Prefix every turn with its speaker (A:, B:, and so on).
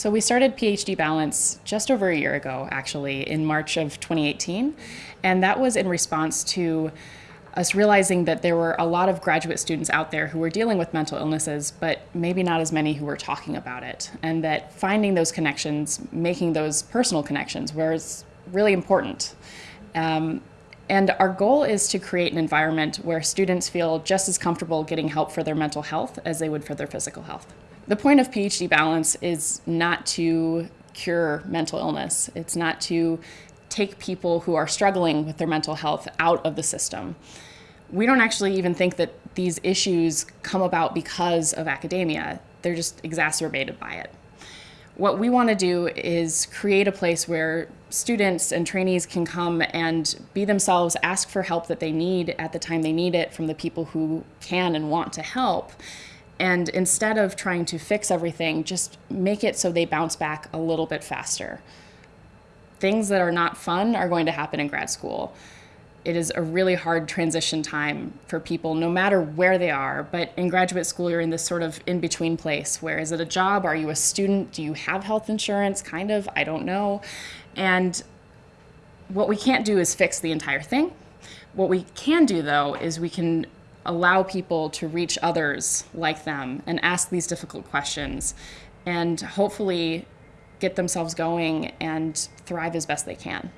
A: So we started PhD Balance just over a year ago, actually, in March of 2018. And that was in response to us realizing that there were a lot of graduate students out there who were dealing with mental illnesses, but maybe not as many who were talking about it. And that finding those connections, making those personal connections, was really important. Um, and our goal is to create an environment where students feel just as comfortable getting help for their mental health as they would for their physical health. The point of PhD Balance is not to cure mental illness. It's not to take people who are struggling with their mental health out of the system. We don't actually even think that these issues come about because of academia. They're just exacerbated by it. What we want to do is create a place where students and trainees can come and be themselves, ask for help that they need at the time they need it from the people who can and want to help. And instead of trying to fix everything, just make it so they bounce back a little bit faster. Things that are not fun are going to happen in grad school. It is a really hard transition time for people no matter where they are. But in graduate school you're in this sort of in between place where is it a job? Are you a student? Do you have health insurance? Kind of i don't know. And what we can't do is fix the entire thing. What we can do though is we can allow people to reach others like them and ask these difficult questions and hopefully get themselves going and thrive as best they can